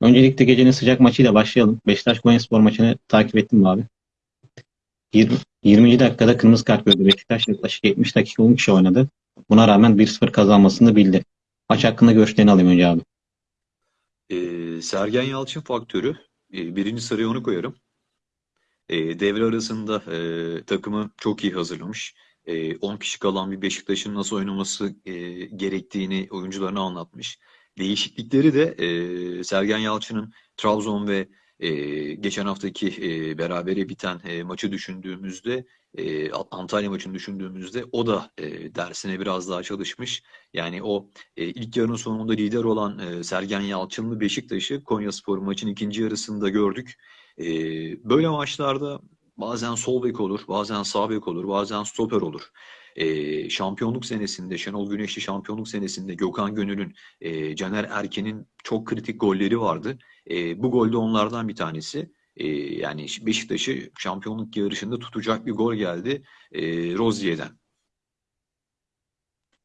Öncelikle gecenin sıcak maçıyla başlayalım. Beşiktaş Konyaspor maçını takip ettim abi? 20, 20. dakikada kırmızı kart gördü Beşiktaş. Yaklaşık 70 dakika 10 kişi oynadı. Buna rağmen 1-0 kazanmasını bildi. Maç hakkında görüşlerini alayım önce abi. Ee, Sergen Yalçın faktörü. Ee, birinci sıraya onu koyarım. Ee, devre arasında e, takımı çok iyi hazırlamış. E, 10 kişi kalan bir Beşiktaş'ın nasıl oynaması e, gerektiğini oyuncularına anlatmış. Değişiklikleri de e, Sergen Yalçın'ın Trabzon ve e, geçen haftaki e, berabere biten e, maçı düşündüğümüzde e, Antalya maçını düşündüğümüzde o da e, dersine biraz daha çalışmış. Yani o e, ilk yarının sonunda lider olan e, Sergen Yalçınlı Beşiktaş'ı Konyaspor maçın ikinci yarısında gördük. E, böyle maçlarda bazen sol bek olur, bazen sağ bek olur, bazen stoper olur. Şampiyonluk senesinde, Şenol Güneşli şampiyonluk senesinde Gökhan Gönül'ün, e, Caner Erken'in çok kritik golleri vardı. E, bu gol de onlardan bir tanesi. E, yani Beşiktaş'ı şampiyonluk yarışında tutacak bir gol geldi e, Rozier'den.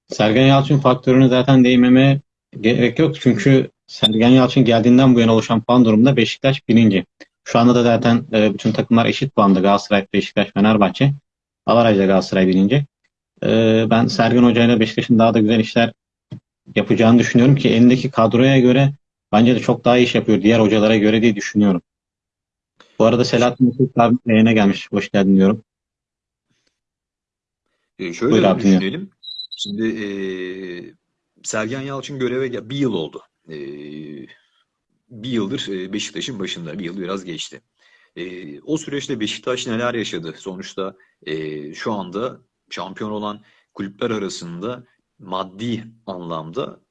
Sergen Yalçın faktörünü zaten değinmeme gerek yok. Çünkü Sergen Yalçın geldiğinden bu yana oluşan puan durumunda Beşiktaş birinci. Şu anda da zaten bütün takımlar eşit puanda. Galatasaray, Beşiktaş, Fenerbahçe. Avaraj'da Galatasaray birinci. E, ben Sergen Hoca ile Beşiktaş'ın daha da güzel işler yapacağını düşünüyorum ki elindeki kadroya göre bence de çok daha iyi iş yapıyor diğer hocalara göre diye düşünüyorum. Bu arada Selahattin Mesut abi yayına gelmiş. Hoş geldin diyorum. E, şöyle Buyur abi, düşünelim. Şimdi e, Sergen Yalçın göreve bir yıl oldu. E, bir yıldır e, Beşiktaş'ın başında. Bir yıl biraz geçti. E, o süreçte Beşiktaş neler yaşadı? Sonuçta e, şu anda şampiyon olan kulüpler arasında maddi anlamda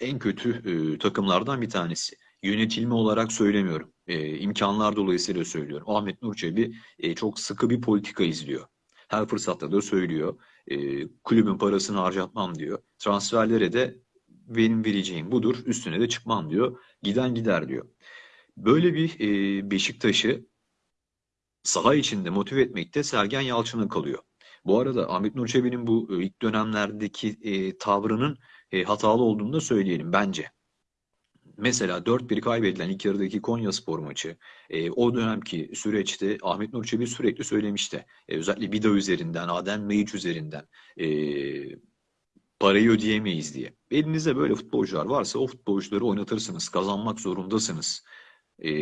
en kötü e, takımlardan bir tanesi. Yönetilme olarak söylemiyorum. E, imkanlar dolayısıyla söylüyorum. Ahmet Nur Çebi e, çok sıkı bir politika izliyor. Her fırsatta da söylüyor. E, kulübün parasını harcatmam diyor. Transferlere de benim vereceğim budur. Üstüne de çıkmam diyor. Giden gider diyor. Böyle bir e, Beşiktaş'ı saha içinde motive etmekte Sergen Yalçın'a kalıyor. Bu arada Ahmet Nur Çebi'nin bu e, ilk dönemlerdeki e, tavrının e, hatalı olduğunu da söyleyelim bence. Mesela 4-1 kaybedilen ilk yarıdaki Konyaspor maçı, e, o dönemki süreçte Ahmet Nur Çebi sürekli söylemişti. E, özellikle Vida üzerinden, Adem Laiç üzerinden e, parayı ödeyemeyiz diye. Elinizde böyle futbolcular varsa o futbolcuları oynatırsınız, kazanmak zorundasınız. E,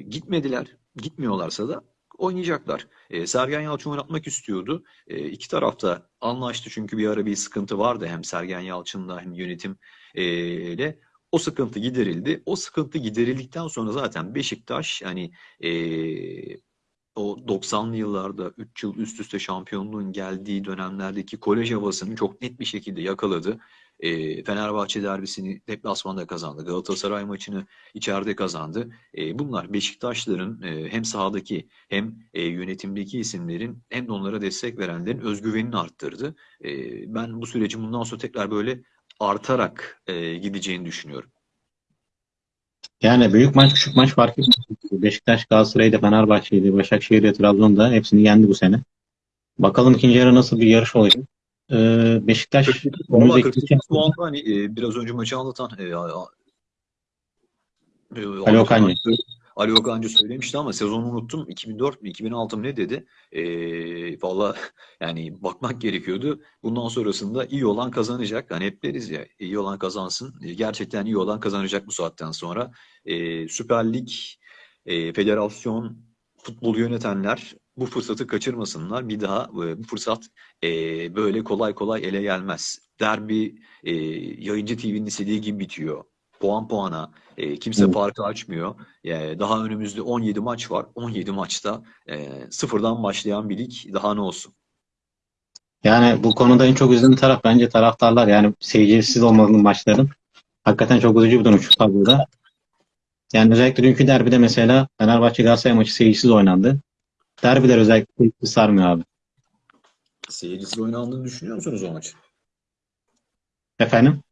gitmediler, gitmiyorlarsa da oynayacaklar. E, Sergen Yalçın oynatmak istiyordu. E, iki tarafta anlaştı çünkü bir ara bir sıkıntı vardı hem Sergen Yalçın'la hem yönetim e. O sıkıntı giderildi. O sıkıntı giderildikten sonra zaten Beşiktaş hani e, o 90'lı yıllarda 3 yıl üst üste şampiyonluğun geldiği dönemlerdeki kolej havasını çok net bir şekilde yakaladı. E, Fenerbahçe derbisini deplasmanda kazandı. Galatasaray maçını içeride kazandı. E, bunlar Beşiktaşların e, hem sahadaki hem e, yönetimdeki isimlerin hem de onlara destek verenlerin özgüvenini arttırdı. E, ben bu sürecin bundan sonra tekrar böyle artarak e, gideceğini düşünüyorum. Yani büyük maç küçük maç fark etmez. Beşiktaş, Galatasaray'da, Fenerbahçe'ydi, Başakşehir'de, Trabzon'da hepsini yendi bu sene. Bakalım ikinci yarı nasıl bir yarış olacak. Ee, Beşiktaş Valla önümüzdeki 48 puan hani e, biraz önce maçı anlatan e, a- e, Ali Okancı. Ali Okancı söylemişti ama sezonu unuttum. 2004 mü 2006 mı ne dedi? E, valla yani bakmak gerekiyordu. Bundan sonrasında iyi olan kazanacak. Hani hep deriz ya iyi olan kazansın. E, gerçekten iyi olan kazanacak bu saatten sonra. E, Süper Lig, e, federasyon, futbolu yönetenler bu fırsatı kaçırmasınlar. Bir daha e, bu fırsat e, böyle kolay kolay ele gelmez. Derbi e, yayıncı TV'nin istediği gibi bitiyor. Puan puana. E, kimse Evet. farkı açmıyor. E, daha önümüzde 17 maç var. 17 maçta e, sıfırdan başlayan bir lig daha ne olsun. Yani bu konuda en çok üzülen taraf bence taraftarlar. Yani seyircisiz olmalı maçların. Hakikaten çok üzücü bir durum şu tabloda. Yani özellikle dünkü derbide mesela Fenerbahçe Galatasaray maçı seyircisiz oynandı. Derbiler özellikle sarmıyor abi. Seyircisiz oynandığını düşünüyor musunuz o maçın? Efendim?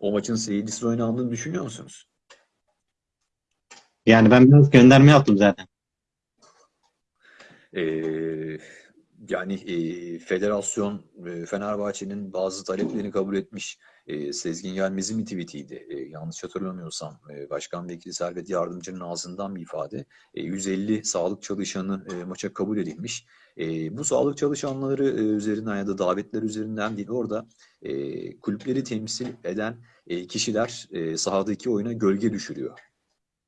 O maçın seyircisiz oynandığını düşünüyor musunuz? Yani ben biraz gönderme yaptım zaten. Ee, Yani e, federasyon e, Fenerbahçe'nin bazı taleplerini kabul etmiş. E, Sezgin Yelmez'in bir tweetiydi. E, yanlış hatırlamıyorsam e, Başkan Vekili Servet Yardımcı'nın ağzından bir ifade. E, 150 sağlık çalışanı e, maça kabul edilmiş. E, bu sağlık çalışanları e, üzerinden ya da davetler üzerinden değil orada e, kulüpleri temsil eden e, kişiler e, sahadaki oyuna gölge düşürüyor.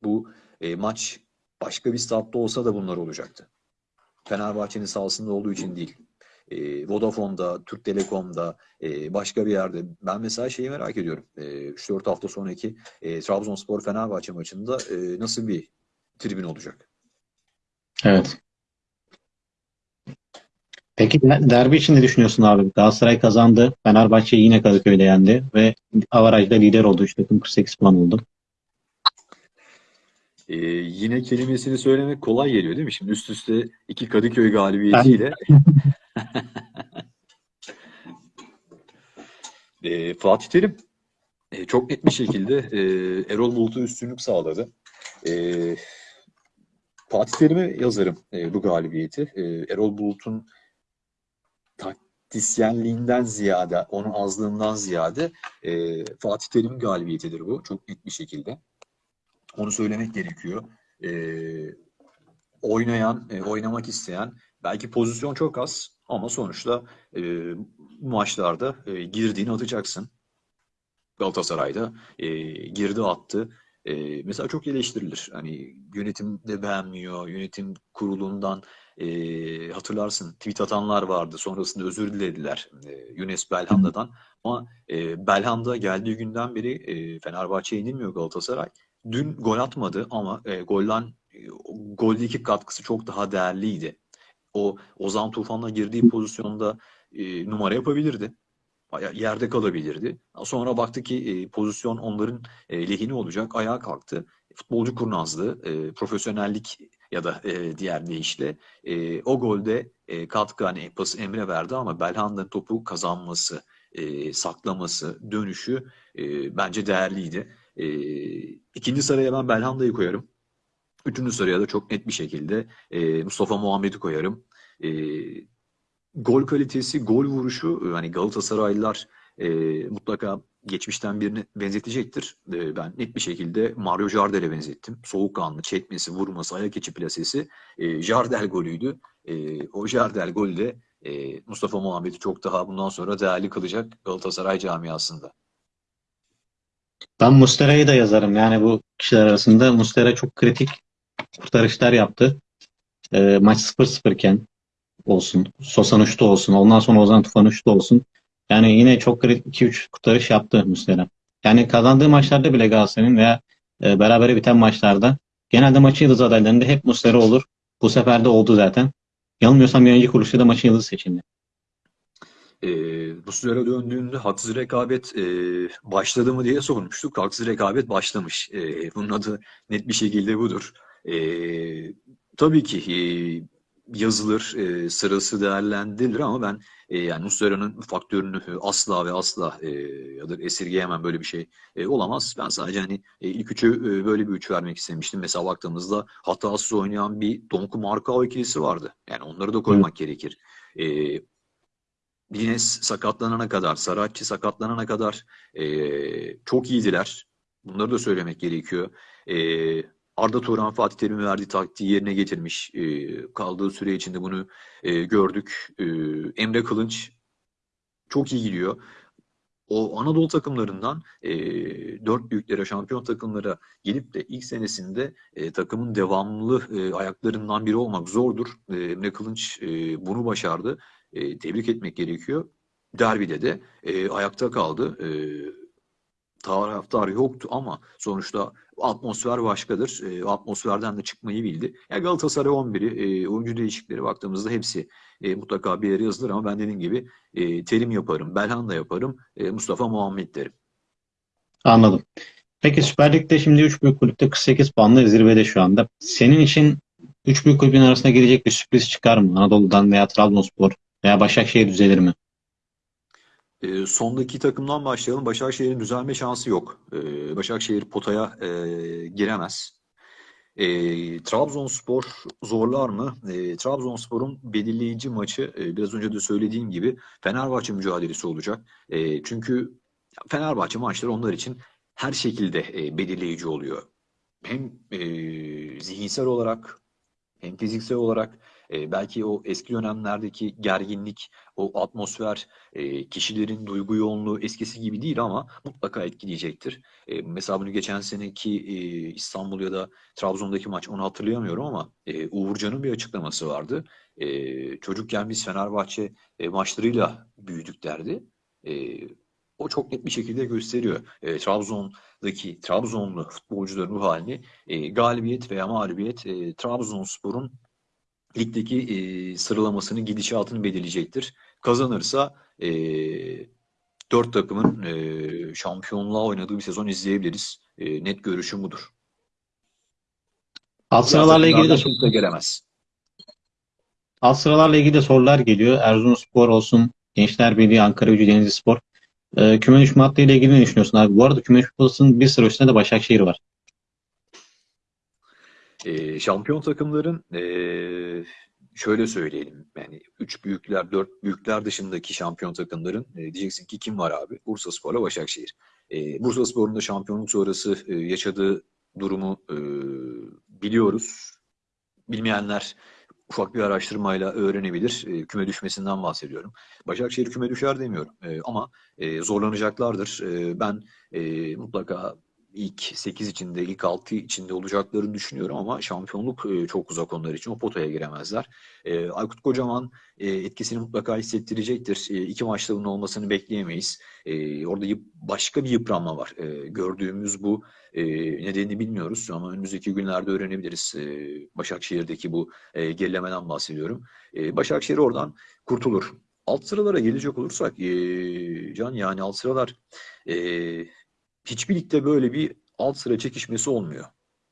Bu e, maç başka bir statta olsa da bunlar olacaktı. Fenerbahçe'nin sahasında olduğu için değil. E, Vodafone'da, Türk Telekom'da, e, başka bir yerde. Ben mesela şeyi merak ediyorum. E, 3-4 hafta sonraki e, Trabzonspor-Fenerbahçe maçında e, nasıl bir tribün olacak? Evet. Peki der- derbi için ne düşünüyorsun abi? Galatasaray kazandı. Fenerbahçe yine Kadıköy'de yendi ve avarajda lider oldu. Takım 48 puan oldu. E, yine kelimesini söylemek kolay geliyor değil mi? Şimdi üst üste iki Kadıköy galibiyetiyle E, Fatih Terim e, çok net bir şekilde e, Erol Bulut'a üstünlük sağladı. E, Fatih Terim'e yazarım e, bu galibiyeti. E, Erol Bulut'un taktisyenliğinden ziyade, onun azlığından ziyade e, Fatih Terim'in galibiyetidir bu. Çok net bir şekilde. Onu söylemek gerekiyor. E, oynayan, e, oynamak isteyen, belki pozisyon çok az ama sonuçta e, maçlarda e, girdiğini atacaksın. Galatasaray'da e, girdi attı. E, mesela çok eleştirilir. Hani yönetim de beğenmiyor. Yönetim kurulundan e, hatırlarsın tweet atanlar vardı. Sonrasında özür dilediler e, Yunus Belhanda'dan. Ama e, Belhanda geldiği günden beri e, Fenerbahçe'ye yenilmiyor Galatasaray. Dün gol atmadı ama e, golden e, goldeki katkısı çok daha değerliydi. O Ozan Tufan'la girdiği pozisyonda e, numara yapabilirdi. Yerde kalabilirdi. Sonra baktı ki e, pozisyon onların e, lehine olacak. Ayağa kalktı. Futbolcu kurnazlığı, e, profesyonellik ya da e, diğer deyişle e, o golde e, katkı hani pası Emre verdi ama Belhanda'nın topu kazanması, e, saklaması, dönüşü e, bence değerliydi. E, ikinci sıraya ben Belhanda'yı koyarım. Üçüncü sıraya da çok net bir şekilde e, Mustafa Muhammed'i koyarım. E, gol kalitesi, gol vuruşu hani Galatasaraylılar e, mutlaka geçmişten birine benzetecektir. E, ben net bir şekilde Mario Jardel'e benzettim. Soğukkanlı, çekmesi, vurması, ayak içi plasesi e, Jardel golüydü. E, o Jardel golü de e, Mustafa Muhammed'i çok daha bundan sonra değerli kılacak Galatasaray camiasında. Ben Mustera'yı da yazarım. Yani bu kişiler arasında Mustera çok kritik kurtarışlar yaptı. E, maç 0-0 iken olsun. Sosan uçtu olsun. Ondan sonra Ozan Tufan uçtu olsun. Yani yine çok kritik 2-3 kurtarış yaptı Muslera. Yani kazandığı maçlarda bile Galatasaray'ın veya e, berabere biten maçlarda genelde maçın yıldız adaylarında hep Muslera olur. Bu sefer de oldu zaten. Yanılmıyorsam yayıncı kuruluşta da maçın yıldızı seçildi. E, bu süre döndüğünde haksız rekabet e, başladı mı diye sormuştuk. Haksız rekabet başlamış. E, bunun adı net bir şekilde budur. E, tabii ki e, yazılır, e, sırası değerlendirilir ama ben e, yani Muslera'nın faktörünü asla ve asla e, ya da esirgeyemem böyle bir şey e, olamaz. Ben sadece hani e, ilk üçü e, böyle bir üç vermek istemiştim. Mesela baktığımızda hatasız oynayan bir Donku Marka ikilisi vardı. Yani onları da koymak gerekir. E, Lines sakatlanana kadar, Saratçı sakatlanana kadar e, çok iyiydiler. Bunları da söylemek gerekiyor. E, Arda Turan Fatih Terim'in verdiği taktiği yerine getirmiş. E, kaldığı süre içinde bunu e, gördük. E, Emre Kılınç çok iyi gidiyor. O Anadolu takımlarından e, dört büyüklere, şampiyon takımlara gelip de ilk senesinde e, takımın devamlı e, ayaklarından biri olmak zordur. E, Emre Kılınç e, bunu başardı. E, tebrik etmek gerekiyor. Derbide de e, ayakta kaldı. E, taraftar yoktu ama sonuçta atmosfer başkadır. E, atmosferden de çıkmayı bildi. Ya Galatasaray 11'i, e, oyuncu değişiklikleri baktığımızda hepsi e, mutlaka bir yere yazılır ama ben dediğim gibi e, Terim yaparım, Belhanda yaparım, e, Mustafa Muhammed derim. Anladım. Peki Süper Lig'de şimdi 3 büyük kulüpte 48 puanla zirvede şu anda. Senin için 3 büyük kulübün arasına girecek bir sürpriz çıkar mı? Anadolu'dan veya Trabzonspor veya Başakşehir düzelir mi? E, sondaki takımdan başlayalım. Başakşehir'in düzelme şansı yok. E, Başakşehir potaya e, giremez. E, Trabzonspor zorlar mı? E, Trabzonspor'un belirleyici maçı e, biraz önce de söylediğim gibi Fenerbahçe mücadelesi olacak. E, çünkü Fenerbahçe maçları onlar için her şekilde e, belirleyici oluyor. Hem e, zihinsel olarak hem fiziksel olarak e, belki o eski dönemlerdeki gerginlik, o atmosfer, e, kişilerin duygu yoğunluğu eskisi gibi değil ama mutlaka etkileyecektir. E, mesela bunu geçen seneki e, İstanbul ya da Trabzon'daki maç onu hatırlayamıyorum ama e, Uğurcan'ın bir açıklaması vardı. E, çocukken biz Fenerbahçe e, maçlarıyla büyüdük derdi. E, o çok net bir şekilde gösteriyor. E, Trabzon'daki Trabzonlu futbolcuların ruh halini e, galibiyet veya mağlubiyet e, Trabzonspor'un ligdeki e, sıralamasının gidişatını belirleyecektir. Kazanırsa e, dört takımın e, şampiyonluğa oynadığı bir sezon izleyebiliriz. E, net görüşüm budur. Alt sıralarla ilgili de kimse gelemez. alt sıralarla ilgili de sorular geliyor. Erzurumspor olsun, Gençler Birliği, Ankara Gücü, Denizlispor. Ee, küme düşme hattı ile ilgili ne düşünüyorsun abi? Bu arada küme düşme bir sıra üstünde de Başakşehir var. E, şampiyon takımların e, şöyle söyleyelim yani üç büyükler, dört büyükler dışındaki şampiyon takımların e, diyeceksin ki kim var abi? Bursaspor'la Başakşehir. E, Bursaspor'un da şampiyonluk sonrası e, yaşadığı durumu e, biliyoruz. Bilmeyenler ufak bir araştırmayla öğrenebilir. E, küme düşmesinden bahsediyorum. Başakşehir küme düşer demiyorum E, ama e, zorlanacaklardır. E, ben e, mutlaka ilk 8 içinde, ilk 6 içinde olacaklarını düşünüyorum ama şampiyonluk e, çok uzak onlar için. O potaya giremezler. E, Aykut Kocaman e, etkisini mutlaka hissettirecektir. E, iki maçta bunun olmasını bekleyemeyiz. E, orada başka bir yıpranma var. Gördüğümüz bu nedenini bilmiyoruz ama önümüzdeki günlerde öğrenebiliriz. Başakşehir'deki bu e, gerilemeden bahsediyorum. Başakşehir oradan kurtulur. Alt sıralara gelecek olursak Can yani alt sıralar hiçbir ligde böyle bir alt sıra çekişmesi olmuyor.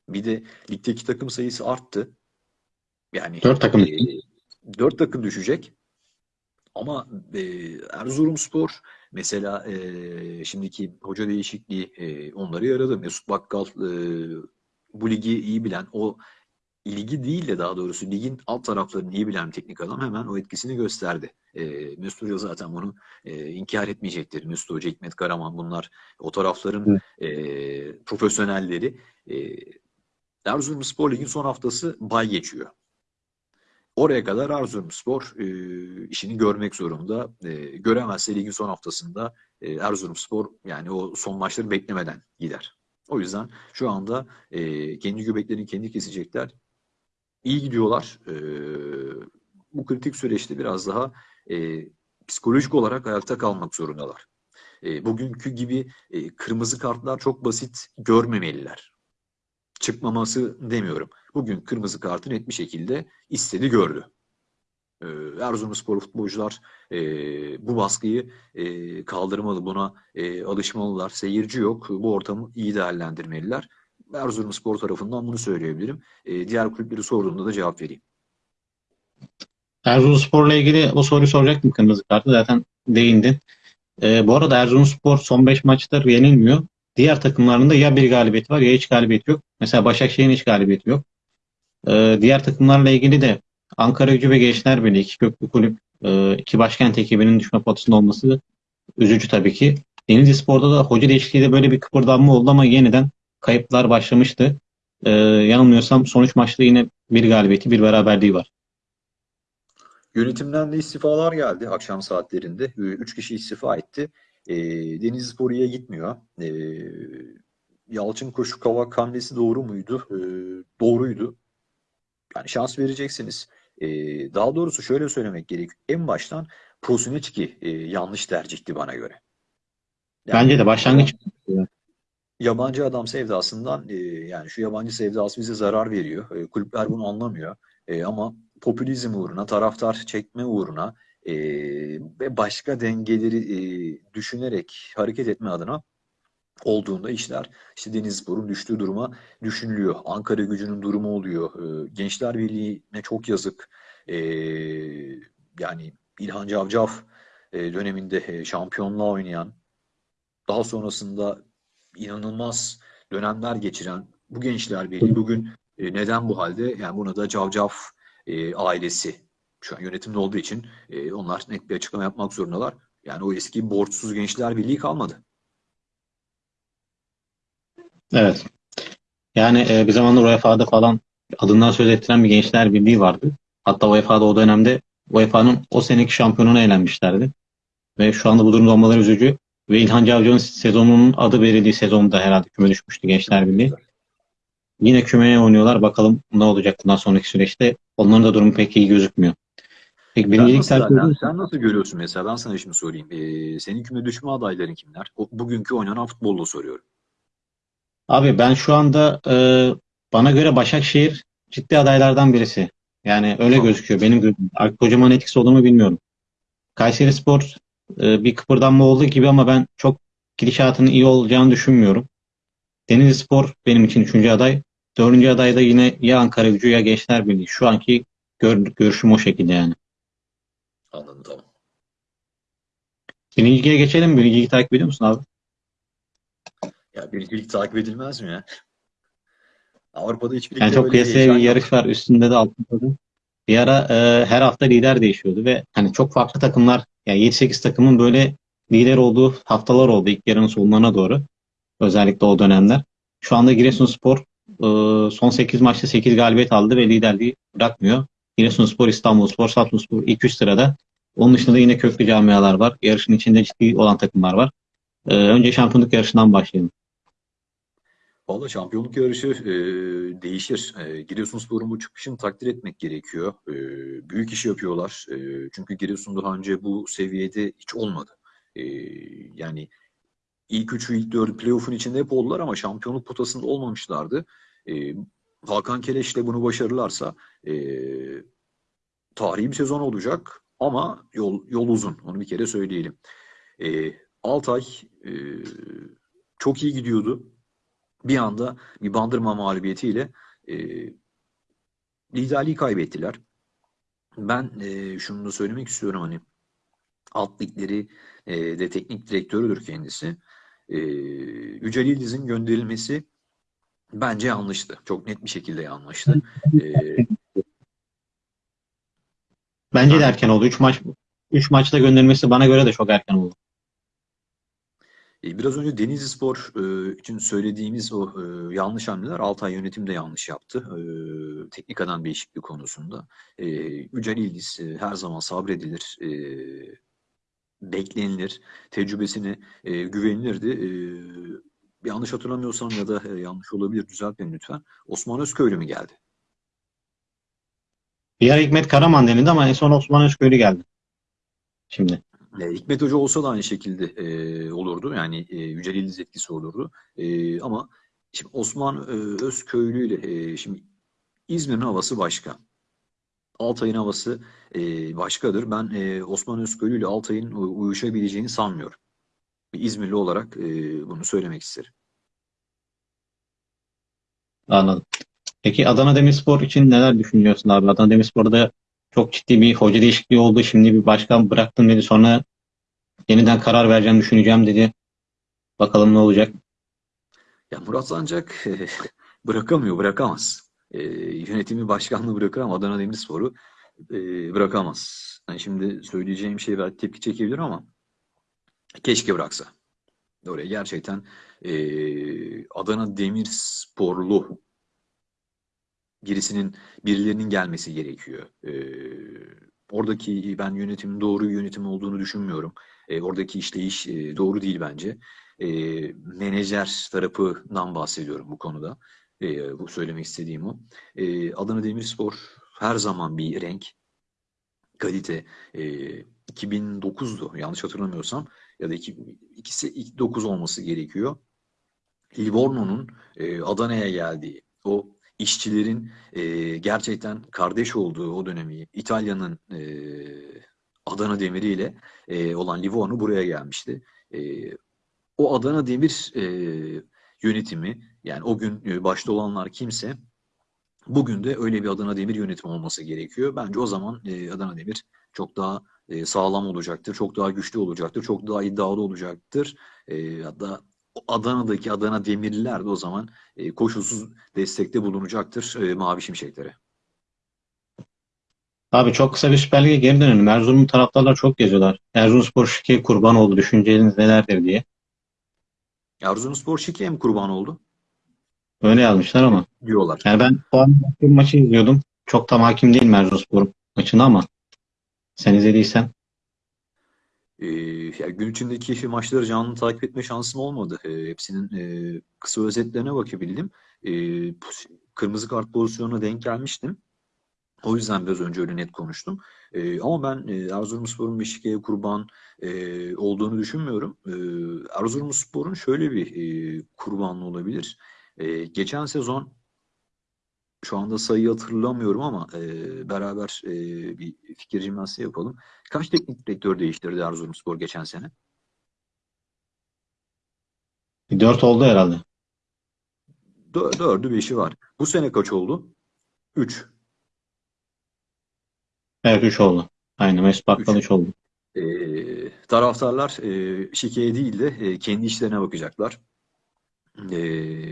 Bir de ligdeki takım sayısı arttı. Yani Dört takım. e, dört takım düşecek. Ama e, Erzurumspor mesela e, şimdiki hoca değişikliği e, onları yaradı. Mesut Bakkal e, bu ligi iyi bilen, o ligi değil de daha doğrusu ligin alt taraflarını iyi bilen teknik adam hemen o etkisini gösterdi. E, Mesut Hoca zaten bunu e, inkar etmeyecektir. Mesut Hoca, Hikmet Karaman bunlar o tarafların e, profesyonelleri. E, Erzurumspor ligin son haftası bay geçiyor. Oraya kadar Erzurumspor e, işini görmek zorunda. E, göremezse ligin son haftasında e, Erzurumspor yani o son maçları beklemeden gider. O yüzden şu anda e, kendi göbeklerini kendi kesecekler. İyi gidiyorlar. E, bu kritik süreçte biraz daha e, psikolojik olarak ayakta kalmak zorundalar. E, bugünkü gibi e, kırmızı kartlar çok basit görmemeliler. Çıkmaması demiyorum. Bugün kırmızı kartı net bir şekilde istedi gördü. E, Erzurumspor futbolcular e, bu baskıyı e, kaldırmalı, buna e, alışmalılar. Seyirci yok. Bu ortamı iyi değerlendirmeliler. Erzurumspor tarafından bunu söyleyebilirim. E, diğer kulüpleri sorduğunda da cevap vereyim. Erzurumspor'la ilgili o soruyu soracaktım kırmızı kartı. Zaten değindin. Ee, bu arada Erzurumspor son 5 maçtır yenilmiyor. Diğer takımlarında ya bir galibiyeti var ya hiç galibiyeti yok. Mesela Başakşehir'in hiç galibiyeti yok. Ee, diğer takımlarla ilgili de Ankara Gücü ve Gençler Birliği iki köklü kulüp, e, iki başkent ekibinin düşme potasında olması üzücü tabii ki. Denizlispor'da da hoca değişikliğiyle böyle bir kıpırdanma oldu ama yeniden kayıplar başlamıştı. Ee, yanılmıyorsam son 3 maçta yine bir galibiyeti, bir beraberliği var. Yönetimden de istifalar geldi akşam saatlerinde. Ee, Üç kişi istifa etti. E, Denizlispor iyiye gitmiyor. E, Yalçın Koşu Kavak hamlesi doğru muydu? E, doğruydu. Yani şans vereceksiniz. E, daha doğrusu şöyle söylemek gerek. En baştan Prosinecki e, yanlış tercihti bana göre. Yani Bence de başlangıç yabancı adam sevdasından e, yani şu yabancı sevdası bize zarar veriyor. E, kulüpler bunu anlamıyor. E, ama popülizm uğruna, taraftar çekme uğruna e, ve başka dengeleri e, düşünerek hareket etme adına olduğunda işler işte Denizlispor'un düştüğü duruma düşünülüyor. Ankara gücünün durumu oluyor. E, Gençler Birliği'ne çok yazık. E, yani İlhan Cavcav e, döneminde e, şampiyonluğa oynayan daha sonrasında inanılmaz dönemler geçiren bu Gençler Birliği bugün E, neden bu halde? Yani buna da Cavcav e, ailesi şu an yönetimde olduğu için e, onlar net bir açıklama yapmak zorundalar. Yani o eski borçsuz gençler birliği kalmadı. Evet. Yani e, bir zamanlar UEFA'da falan adından söz ettiren bir gençler birliği vardı. Hatta UEFA'da o dönemde UEFA'nın o seneki şampiyonuna elenmişlerdi. Ve şu anda bu durumda olmaları üzücü. Ve İlhan Cavcı'nın sezonunun adı verildiği sezonda herhalde küme düşmüştü Gençler Birliği. Yine kümeye oynuyorlar. Bakalım ne olacak bundan sonraki süreçte. Onların da durumu pek iyi gözükmüyor. Peki Sen nasıl, sen, sen nasıl görüyorsun mesela? Ben sana şimdi sorayım. E, senin küme düşme adayların kimler? O, bugünkü oynanan futbolla soruyorum. Abi ben şu anda e, bana göre Başakşehir ciddi adaylardan birisi. Yani öyle Tamam. gözüküyor. Benim kocaman etkisi olur mu bilmiyorum. Kayserispor e, bir kıpırdanma oldu gibi ama ben çok gidişatının iyi olacağını düşünmüyorum. Denizlispor benim için üçüncü aday. Dördüncü aday da yine ya Ankara Gücü ya Gençler Birliği. Şu anki gör, görüşüm o şekilde yani. Anladım. Birinci lige geçelim? Birinci ligi takip ediyor musun abi? Ya birincilik takip edilmez mi ya? Avrupa'da hiçbir Yani çok kıyasaya bir yarış var. Üstünde de altında da. Bir ara e, her hafta lider değişiyordu ve hani çok farklı takımlar yani 7-8 takımın böyle lider olduğu haftalar oldu ilk yarının sonlarına doğru. Özellikle o dönemler. Şu anda Giresunspor e, son 8 maçta 8 galibiyet aldı ve liderliği bırakmıyor. Giresunspor, İstanbulspor, Samsunspor ilk 3 sırada. Onun dışında da yine köklü camialar var. Yarışın içinde ciddi olan takımlar var. E, önce şampiyonluk yarışından başlayalım. Valla şampiyonluk yarışı e, değişir. E, Giresunspor'un bu çıkışını takdir etmek gerekiyor. E, büyük iş yapıyorlar. E, çünkü Giresun daha önce bu seviyede hiç olmadı. E, yani ilk üçü, ilk dördü playoff'un içinde hep oldular ama şampiyonluk potasında olmamışlardı. E, Hakan Keleş'le bunu başarırlarsa e, tarihi bir sezon olacak ama yol, yol uzun. Onu bir kere söyleyelim. E, Altay e, çok iyi gidiyordu bir anda bir bandırma mağlubiyetiyle e, liderliği kaybettiler. Ben e, şunu da söylemek istiyorum hani alt ligleri e, de teknik direktörüdür kendisi. E, Yücel Yıldız'ın gönderilmesi bence yanlıştı. Çok net bir şekilde yanlıştı. E, Bence de erken oldu. 3 maç 3 maçta gönderilmesi bana göre de çok erken oldu. E, Biraz önce Denizlispor e, için söylediğimiz o e, yanlış hamleler Altay yönetim de yanlış yaptı. E, teknik adam değişikliği konusunda. Yücel İldiz her zaman sabredilir, beklenilir, tecrübesine güvenilirdi. Yanlış hatırlamıyorsam ya da yanlış olabilir düzelt beni lütfen. Osman Özköylü mü geldi? Bir ara Hikmet Karaman denildi ama en son Osman Özköylü geldi. Şimdi. E, Hikmet Hoca olsa da aynı şekilde e, olurdu. Yani e, Yücel İldiz etkisi olurdu. E, ama şimdi Osman e, Özköylü ile e, şimdi İzmir'in havası başka. Altay'ın havası e, başkadır. Ben e, Osman Özköylü ile Altay'ın uyuşabileceğini sanmıyorum. İzmirli olarak e, bunu söylemek isterim. Anladım. Peki Adana Demirspor için neler düşünüyorsun abi? Adana Demirspor'da çok ciddi bir hoca değişikliği oldu. Şimdi bir başkan bıraktım dedi. Sonra yeniden karar vereceğim, düşüneceğim dedi. Bakalım ne olacak. Ya Murat Sancak bırakamıyor, bırakamaz. E, yönetimi başkanlığı bırakır ama Adana Demirspor'u e, bırakamaz. Yani şimdi söyleyeceğim şey belki tepki çekebilir ama keşke bıraksa. Oraya gerçekten e, Adana Demirsporlu birisinin birilerinin gelmesi gerekiyor. E, oradaki ben yönetimin doğru yönetim olduğunu düşünmüyorum. E, oradaki işleyiş e, doğru değil bence. E, menajer tarafından bahsediyorum bu konuda. E, bu söylemek istediğim o. E, Adana Demirspor her zaman bir renk, kalite. E, 2009'du yanlış hatırlamıyorsam ya da iki, ikisi ilk 9 olması gerekiyor. Livorno'nun e, Adana'ya geldiği, o işçilerin e, gerçekten kardeş olduğu o dönemi, İtalya'nın e, Adana Demiri ile e, olan Livorno buraya gelmişti. E, o Adana Demir e, yönetimi, yani o gün e, başta olanlar kimse, bugün de öyle bir Adana Demir yönetimi olması gerekiyor. Bence o zaman e, Adana Demir çok daha e, sağlam olacaktır, çok daha güçlü olacaktır, çok daha iddialı olacaktır. E, hatta Adana'daki Adana Demirliler de o zaman e, koşulsuz destekte bulunacaktır e, Mavi Şimşeklere. Abi çok kısa bir Süper Lig'e geri dönelim. Erzurum taraftarlar çok geziyorlar. Erzurumspor şike kurban oldu. Düşünceleriniz nelerdir diye. Erzurumspor şikeye mi kurban oldu? Öyle yazmışlar ama. Diyorlar. Yani ben o an bir maçı izliyordum. Çok tam hakim değilim Erzurumspor maçına ama sen izlediysen. Ee, ya gün içindeki maçları canlı takip etme şansım olmadı. Ee, hepsinin e, kısa özetlerine bakabildim. Ee, kırmızı kart pozisyonuna denk gelmiştim. O yüzden biraz önce öyle net konuştum. Ee, ama ben e, Erzurumspor'un Beşiktaş'a kurban e, olduğunu düşünmüyorum. Ee, Erzurumspor'un şöyle bir e, kurbanlı olabilir. E, geçen sezon şu anda sayıyı hatırlamıyorum ama e, beraber e, bir fikir jimnastiği yapalım. Kaç teknik direktör değiştirdi Erzurumspor geçen sene? Dört oldu herhalde. Dö- Dördü, beşi var. Bu sene kaç oldu? Üç. Evet 3 oldu. Aynen Mesut Bakkal Üç. 3 oldu. E, taraftarlar e, şikeye değil de e, kendi işlerine bakacaklar. E,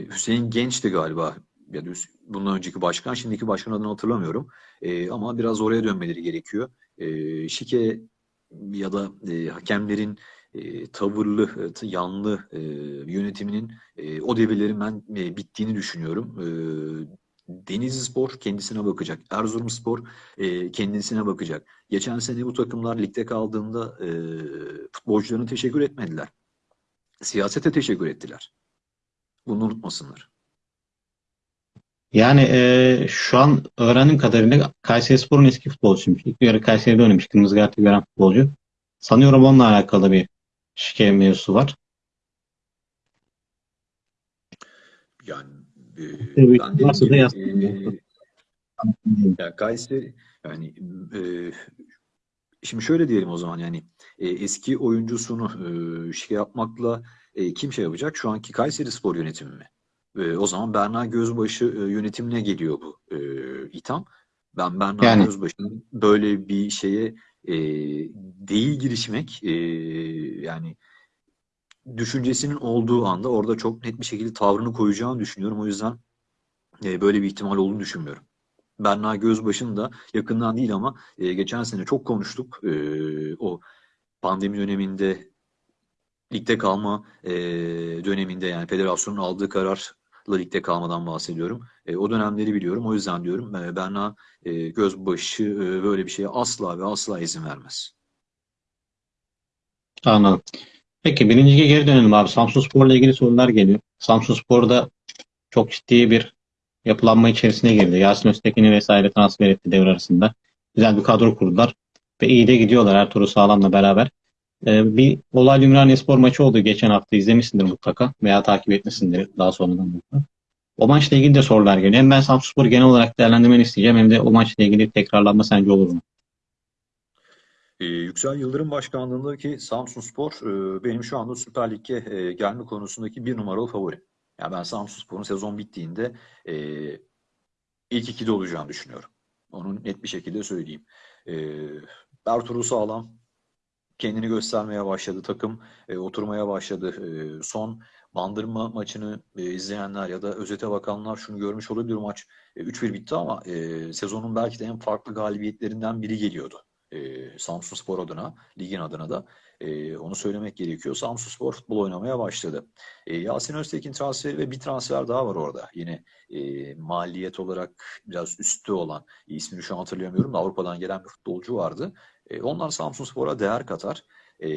Hüseyin Genç'ti galiba. Ya da bundan önceki başkan, şimdiki başkan adını hatırlamıyorum. E, ama biraz oraya dönmeleri gerekiyor. E, şike ya da e, hakemlerin e, tavırlı, e, yanlı e, yönetiminin e, o devirlerin ben e, bittiğini düşünüyorum. E, Denizlispor kendisine bakacak. Erzurumspor e, kendisine bakacak. Geçen sene bu takımlar ligde kaldığında e, futbolcularına teşekkür etmediler. Siyasete teşekkür ettiler. Bunu unutmasınlar. Yani e, şu an öğrendiğim kadarıyla Kayserispor'un eski futbolcusuymuş. İlk ara Kayseri'de oynamış. Kırmızı kartı gören futbolcu. Sanıyorum onunla alakalı bir şike mevzusu var. Yani e, Evet, ben e, ya Kayseri yani e, şimdi şöyle diyelim o zaman yani e, eski oyuncusunu e, şike yapmakla e, kim şey yapacak? Şu anki Kayserispor yönetimi mi? E, o zaman Berna Gözbaşı e, yönetimine geliyor bu e, itham. Ben Berna Yani. Gözbaşı'nın böyle bir şeye e, değil girişmek e, yani düşüncesinin olduğu anda orada çok net bir şekilde tavrını koyacağını düşünüyorum. O yüzden e, böyle bir ihtimal olduğunu düşünmüyorum. Berna Gözbaşı'nın da yakından değil ama e, geçen sene çok konuştuk. E, o pandemi döneminde ligde kalma e, döneminde yani federasyonun aldığı kararla ligde kalmadan bahsediyorum. E, o dönemleri biliyorum. O yüzden diyorum e, Berna e, Gözbaşı e, böyle bir şeye asla ve asla izin vermez. Anladım. Peki birinci geri dönelim abi. Samsunspor'la ilgili sorular geliyor. Samsunspor'da çok ciddi bir yapılanma içerisine girdi. Yasin Öztekin'i vesaire transfer etti devre arasında. Güzel bir kadro kurdular. Ve iyi de gidiyorlar Ertuğrul Sağlam'la beraber. Ee, bir Olaylı Ümraniye maçı oldu geçen hafta. izlemişsindir mutlaka. Veya takip etmişsindir daha sonradan mutlaka. O maçla ilgili de sorular geliyor. Hem ben Samsunspor'u genel olarak değerlendirmeni isteyeceğim hem de o maçla ilgili tekrarlanma sence olur mu? Ee, Yüksel Yıldırım başkanlığındaki Samsunspor e, benim şu anda Süper Lig'e e, gelme konusundaki bir numaralı favorim. Yani ben Samsunspor'un sezon bittiğinde e, ilk ikide olacağını düşünüyorum. Onu net bir şekilde söyleyeyim. E, Ertuğrul Sağlam kendini göstermeye başladı. Takım e, oturmaya başladı. E, son Bandırma maçını e, izleyenler ya da özete bakanlar şunu görmüş olabilir. Maç e, 3-1 bitti ama e, sezonun belki de en farklı galibiyetlerinden biri geliyordu e, Samsunspor adına, ligin adına da e, onu söylemek gerekiyor. Samsunspor futbol oynamaya başladı. E, Yasin Öztekin transferi ve bir transfer daha var orada. Yine e, maliyet olarak biraz üstte olan, ismini şu an hatırlayamıyorum da Avrupa'dan gelen bir futbolcu vardı. E, onlar Samsunspor'a değer katar. E,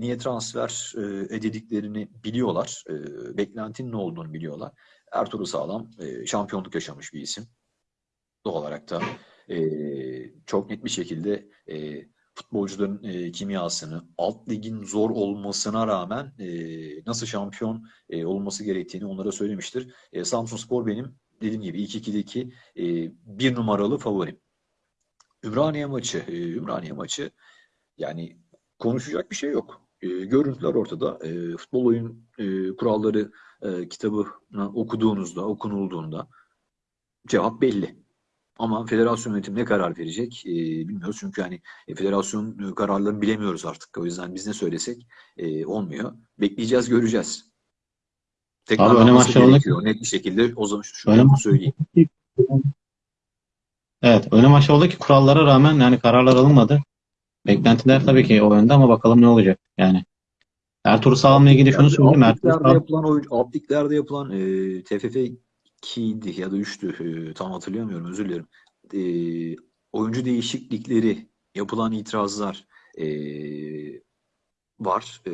niye transfer e, edildiklerini biliyorlar. E, beklentinin ne olduğunu biliyorlar. Ertuğrul Sağlam e, şampiyonluk yaşamış bir isim. Doğal olarak da e, çok net bir şekilde e, futbolcuların e, kimyasını, alt ligin zor olmasına rağmen e, nasıl şampiyon e, olması gerektiğini onlara söylemiştir. E, Samsunspor benim dediğim gibi ilk ikideki e, bir numaralı favorim. Ümraniye maçı, e, Ümraniye maçı yani konuşacak bir şey yok. E, görüntüler ortada. E, futbol oyun e, kuralları e, kitabını okuduğunuzda, okunulduğunda cevap belli. Ama federasyon yönetimi ne karar verecek e, bilmiyoruz. Çünkü hani e, federasyon kararlarını bilemiyoruz artık. O yüzden biz ne söylesek e, olmuyor. Bekleyeceğiz, göreceğiz. Tek Abi ki- gerekiyor. Net bir şekilde o zaman şu şunu söyleyeyim. Evet, öyle maç oldu ki kurallara rağmen yani kararlar alınmadı. Beklentiler tabii ki o yönde ama bakalım ne olacak yani. Ertuğrul Sağlam'la ilgili şunu söyleyeyim. Ertuğrul Sağlam, yapılan liglerde yapılan e, TFF 2'ydi ya da 3'tü. E, tam hatırlayamıyorum özür dilerim. E, oyuncu değişiklikleri, yapılan itirazlar e, var. E,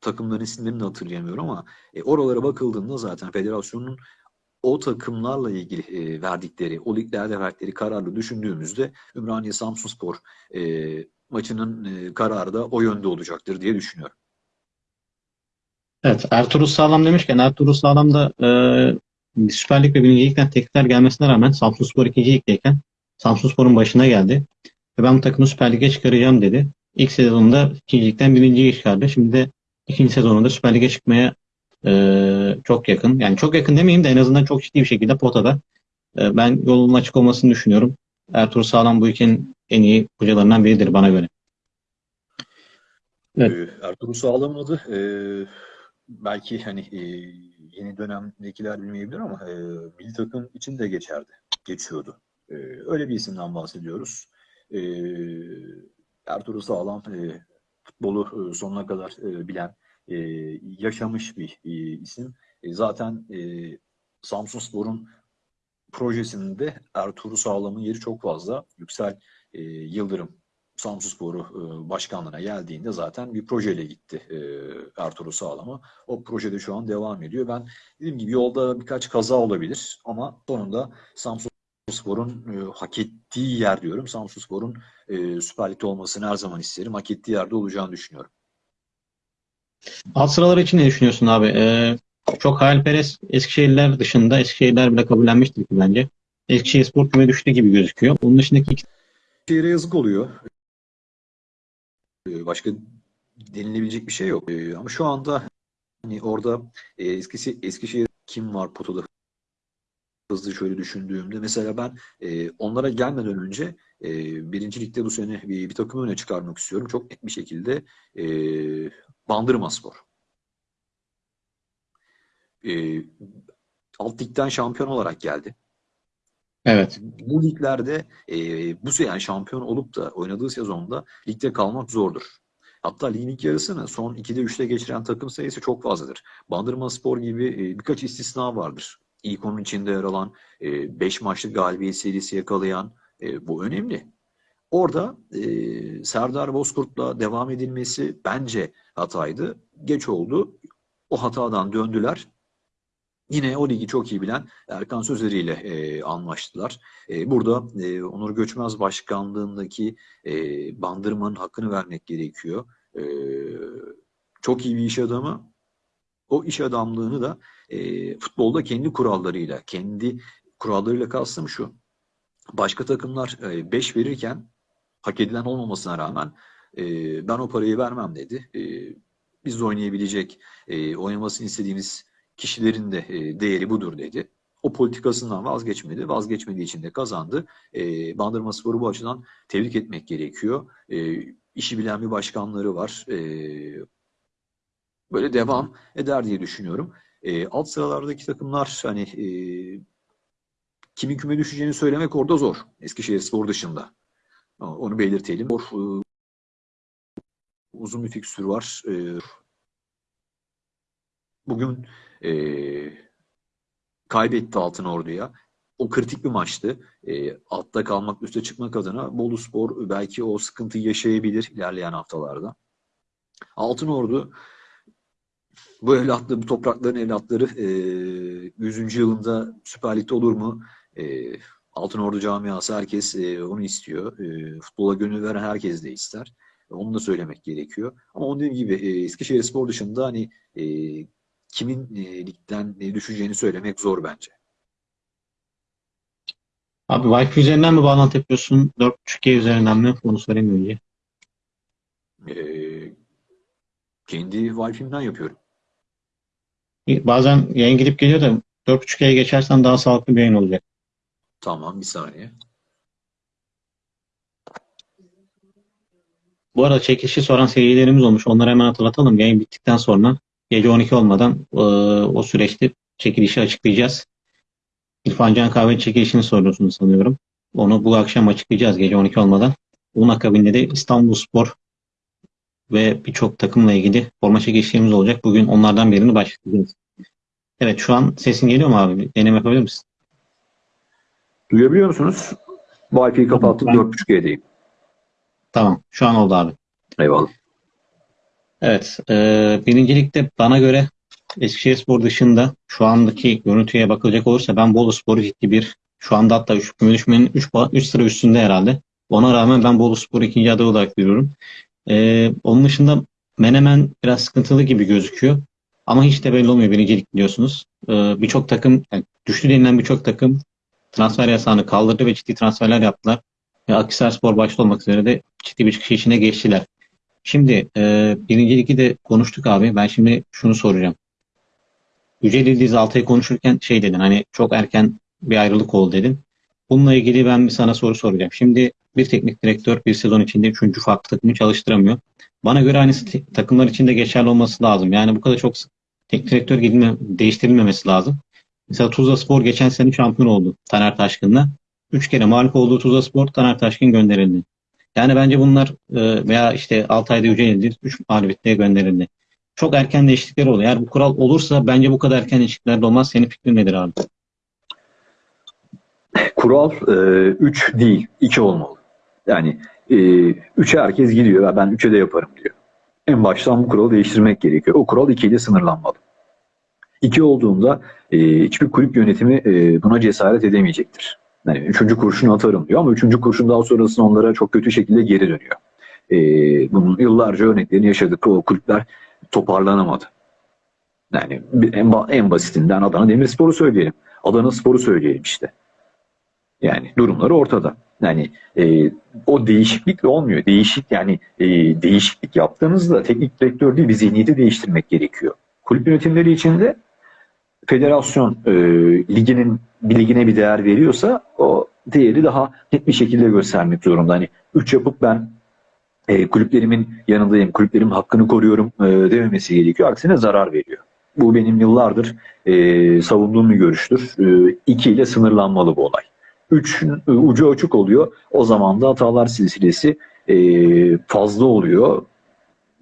takımların isimlerini de hatırlayamıyorum ama e, oralara bakıldığında zaten federasyonun o takımlarla ilgili e, verdikleri, o liglerde verdikleri kararı düşündüğümüzde Ümraniye Samsunspor e, maçının e, kararı da o yönde olacaktır diye düşünüyorum. evet, Ertuğrul Sağlam demişken Ertuğrul Sağlam da e, Süper Lig ve 1. Lig'den teklifler gelmesine rağmen Samsunspor 2. Lig'deyken Samsunspor'un başına geldi. Ve ben bu takımı Süper Lig'e çıkaracağım dedi. İlk sezonunda 2. Lig'den 1. Lig'e çıkardı. Şimdi de ikinci sezonunda Süper Lig'e çıkmaya e, çok yakın. Yani çok yakın demeyeyim de en azından çok ciddi bir şekilde potada. E, ben yolun açık olmasını düşünüyorum. Ertuğrul Sağlam bu ülkenin en iyi hocalarından biridir bana göre. Evet. Ee, Ertuğrul Sağlam'ın adı e, belki hani e, yeni dönemdekiler bilmeyebilir ama e, milli takım için de geçerdi, geçiyordu. E, öyle bir isimden bahsediyoruz. E, Ertuğrul Sağlam e, futbolu e, sonuna kadar e, bilen, e, yaşamış bir e, isim. E, zaten e, Samsunspor'un projesinde Ertuğrul Sağlam'ın yeri çok fazla. Yüksel e, Yıldırım Samsunspor'u e, başkanlığına geldiğinde zaten bir projeyle gitti e, Ertuğrul Sağlam'a. O projede şu an devam ediyor. Ben dediğim gibi yolda birkaç kaza olabilir ama sonunda Samsunspor'un e, hak ettiği yer diyorum. Samsunspor'un e, Süper Lig'de olmasını her zaman isterim. Hak ettiği yerde olacağını düşünüyorum. Alt sıralar için ne düşünüyorsun abi? Ee, çok hayalperest Eskişehirliler dışında Eskişehirliler bile kabullenmiştir ki bence. Eskişehir Spor küme düştü gibi gözüküyor. Onun dışındaki iki Şehire yazık oluyor. E, Başka denilebilecek bir şey yok. E, Ama şu anda hani orada e, Eskişehir, Eskişehir kim var potada hızlı şöyle düşündüğümde mesela ben e, onlara gelmeden önce e, birinci ligde bu sene bir, bir takımı öne çıkarmak istiyorum. Çok net bir şekilde e, Bandırmaspor. E, alt ligden şampiyon olarak geldi. Evet. Bu liglerde e, bu yani şampiyon olup da oynadığı sezonda ligde kalmak zordur. Hatta ligin ilk yarısını son 2'de 3'te geçiren takım sayısı çok fazladır. Bandırmaspor gibi e, birkaç istisna vardır. İlk onun içinde yer alan 5 maçlık galibiyet serisi yakalayan e, bu önemli. Orada e, Serdar Bozkurt'la devam edilmesi bence hataydı. Geç oldu. O hatadan döndüler. Yine o ligi çok iyi bilen Erkan Sözleri ile e, anlaştılar. E, burada e, Onur Göçmez başkanlığındaki e, bandırmanın hakkını vermek gerekiyor. E, çok iyi bir iş adamı. O iş adamlığını da e, futbolda kendi kurallarıyla, kendi kurallarıyla kastım şu. Başka takımlar 5 verirken hak edilen olmamasına rağmen e, ben o parayı vermem dedi. E, biz de oynayabilecek, e, oynamasını istediğimiz kişilerin de e, değeri budur dedi. O politikasından vazgeçmedi. Vazgeçmediği için de kazandı. E, Bandırmaspor'u bu açıdan tebrik etmek gerekiyor. E, işi bilen bir başkanları var. E, böyle devam eder diye düşünüyorum. E, alt sıralardaki takımlar hani e, kimin küme düşeceğini söylemek orada zor. Eskişehir Spor dışında. Onu belirtelim. Spor, e, uzun bir fikstür var. E, bugün e, kaybetti Altın Ordu'ya. O kritik bir maçtı. E, altta kalmak, üste çıkmak adına Bolu Spor belki o sıkıntıyı yaşayabilir ilerleyen haftalarda. Altın Ordu bu evlatlı, bu toprakların evlatları e, 100. yılında Süper Lig'de olur mu? E, Altın Ordu camiası herkes e, onu istiyor. E, futbola gönül veren herkes de ister. Onu da söylemek gerekiyor. Ama onun dediğim gibi e, Eskişehir Spor dışında hani e, kimin e, ligden e, düşeceğini söylemek zor bence. Abi Wi-Fi üzerinden mi bağlantı yapıyorsun? 4.5G üzerinden mi? Onu sorayım önce. E, kendi Wi-Fi'mden yapıyorum. Bazen yayın gidip geliyor da 4.5G'ye geçersen daha sağlıklı bir yayın olacak. Tamam bir saniye. Bu arada çekilişi soran seyircilerimiz olmuş. Onları hemen hatırlatalım. Yayın bittikten sonra Gece 12 olmadan e, o süreçte çekilişi açıklayacağız. İrfan Can Kahve çekilişini soruyorsunuz sanıyorum. Onu bu akşam açıklayacağız gece 12 olmadan. Bunun akabinde de İstanbulspor ve birçok takımla ilgili forma çekilişlerimiz olacak. Bugün onlardan birini başlayacağız. Evet şu an sesin geliyor mu abi? Deneme yapabilir misin? Duyabiliyor musunuz? Wi-Fi'yi kapattım. Ben- 4.5G'deyim. Tamam. Şu an oldu abi. Eyvallah. Evet. E, birincilikte bana göre Eskişehirspor dışında şu andaki görüntüye bakılacak olursa ben Boluspor'u ciddi bir şu anda hatta 3 düşmenin 3 sıra üstünde herhalde. Ona rağmen ben Boluspor'u ikinci aday olarak görüyorum. E, onun dışında Menemen biraz sıkıntılı gibi gözüküyor. Ama hiç de belli olmuyor birincilik biliyorsunuz. E, birçok takım yani düştü denilen birçok takım transfer yasağını kaldırdı ve ciddi transferler yaptılar. Ve Akhisarspor başta olmak üzere de ciddi bir çıkış içine geçtiler. Şimdi e, birinci ligi de konuştuk abi. Ben şimdi şunu soracağım. Yücel İldiz Altay'ı konuşurken şey dedin hani çok erken bir ayrılık oldu dedin. Bununla ilgili ben bir sana soru soracağım. Şimdi bir teknik direktör bir sezon içinde üçüncü farklı takımı çalıştıramıyor. Bana göre aynısı te- takımlar için de geçerli olması lazım. Yani bu kadar çok teknik direktör gidilme, değiştirilmemesi lazım. Mesela Tuzla Spor geçen sene şampiyon oldu Taner Taşkın'la. Üç kere mağlup olduğu Tuzla Spor Taner Taşkın gönderildi. Yani bence bunlar e, veya işte Altay'da Yücel İldiz 3 mağlubiyetliğe gönderildi. Çok erken değişiklikler oluyor. Eğer bu kural olursa bence bu kadar erken değişiklikler de olmaz. Senin fikrin nedir abi? Kural 3 değil, 2 olmalı. Yani 3'e herkes gidiyor ve ben 3'e de yaparım diyor. En baştan bu kuralı değiştirmek gerekiyor. O kural 2 ile sınırlanmalı. 2 olduğunda e, hiçbir kulüp yönetimi e, buna cesaret edemeyecektir. Yani üçüncü kurşunu atarım diyor ama üçüncü kurşun daha sonrasında onlara çok kötü şekilde geri dönüyor. E, bunun yıllarca örneklerini yaşadık. O kulüpler toparlanamadı. Yani en, en basitinden Adana Demirspor'u söyleyelim. Adana Spor'u söyleyelim işte. Yani durumları ortada. Yani e, o değişiklik de olmuyor. Değişik yani e, değişiklik yaptığınızda teknik direktör değil bir zihniyeti değiştirmek gerekiyor. Kulüp yönetimleri içinde federasyon e, liginin bir ligine bir değer veriyorsa o değeri daha net bir şekilde göstermek zorunda. Hani 3 yapıp ben e, kulüplerimin yanındayım, kulüplerimin hakkını koruyorum e, dememesi gerekiyor. Aksine zarar veriyor. Bu benim yıllardır e, savunduğum bir görüştür. 2 ile sınırlanmalı bu olay. 3 ucu açık oluyor. O zaman da hatalar silsilesi e, fazla oluyor.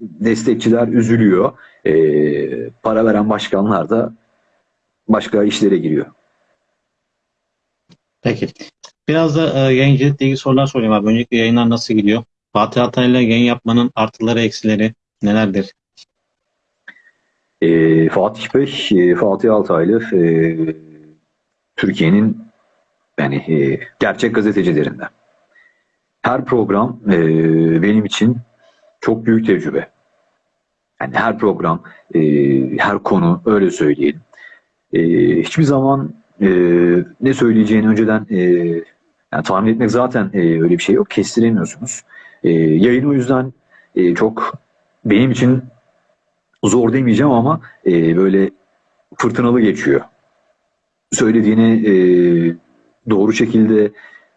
Destekçiler üzülüyor. E, para veren başkanlar da başka işlere giriyor. Peki. Biraz da e, yayıncılıkla ilgili sorular sorayım abi. Öncelikle yayınlar nasıl gidiyor? Fatih Altay'la yayın yapmanın artıları eksileri nelerdir? E, Fatih Bey, e, Fatih Altaylı e, Türkiye'nin yani e, gerçek gazetecilerinden. Her program e, benim için çok büyük tecrübe. Yani her program, e, her konu öyle söyleyelim. E, hiçbir zaman e, ne söyleyeceğini önceden e, yani tahmin etmek zaten e, öyle bir şey yok. Kestiremiyorsunuz. E, yayın o yüzden e, çok benim için zor demeyeceğim ama e, böyle fırtınalı geçiyor. Söylediğine e, doğru şekilde